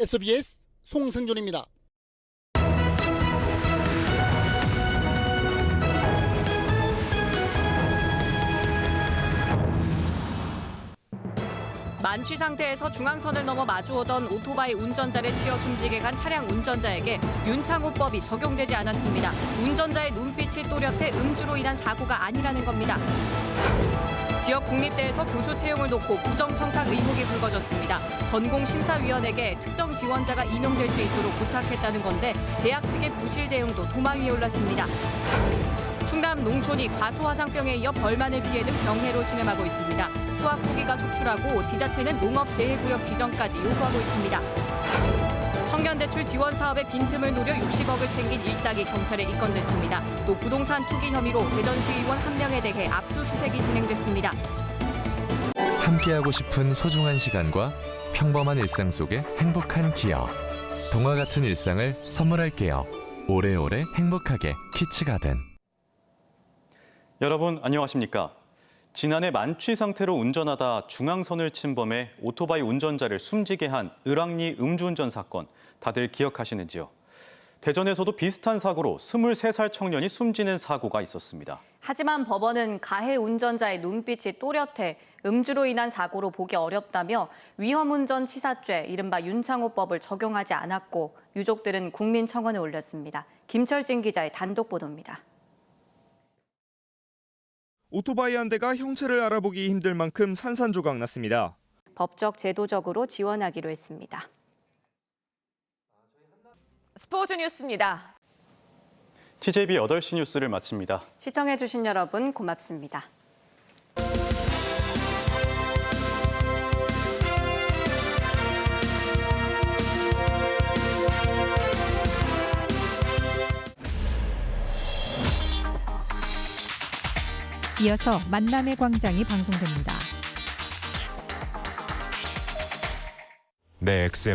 SBS 송승준입니다. 만취 상태에서 중앙선을 넘어 마주오던 오토바이 운전자를 치어 숨지게 간 차량 운전자에게 윤창호법이 적용되지 않았습니다. 운전자의 눈빛이 또렷해 음주로 인한 사고가 아니라는 겁니다. 지역 국립대에서 교수 채용을 놓고 부정 청탁 의혹이 불거졌습니다. 전공심사위원에게 특정 지원자가 임용될 수 있도록 부탁했다는 건데 대학 측의 부실 대응도 도마 위에 올랐습니다. 충남 농촌이 과수화상병에 이어 벌만을 피해 등 병해로 신음하고 있습니다. 수확 후기가 속출하고 지자체는 농업재해구역 지정까지 요구하고 있습니다. 청년대출 지원 사업의 빈틈을 노려 60억을 챙긴 일당이 경찰에 입건됐습니다. 또 부동산 투기 혐의로 대전시의원 한 명에 대해 압수수색이 진행됐습니다. 함께하고 싶은 소중한 시간과 평범한 일상 속의 행복한 기억. 동화 같은 일상을 선물할게요. 오래오래 행복하게 키치가든. 여러분 안녕하십니까? 지난해 만취 상태로 운전하다 중앙선을 침범해 오토바이 운전자를 숨지게 한 을왕리 음주운전 사건 다들 기억하시는지요? 대전에서도 비슷한 사고로 23살 청년이 숨지는 사고가 있었습니다. 하지만 법원은 가해 운전자의 눈빛이 또렷해 음주로 인한 사고로 보기 어렵다며 위험운전 치사죄 이른바 윤창호법을 적용하지 않았고 유족들은 국민청원에 올렸습니다. 김철진 기자의 단독 보도입니다. 오토바이 한 대가 형체를 알아보기 힘들 만큼 산산조각 났습니다. 법적 제도적으로 지원하기로 했습니다. 스포츠 뉴스입니다. TJB 8시 뉴스를 마칩니다. 시청해주신 여러분 고맙습니다. 이어서 만남의 광장이 방송됩니다. 내 XM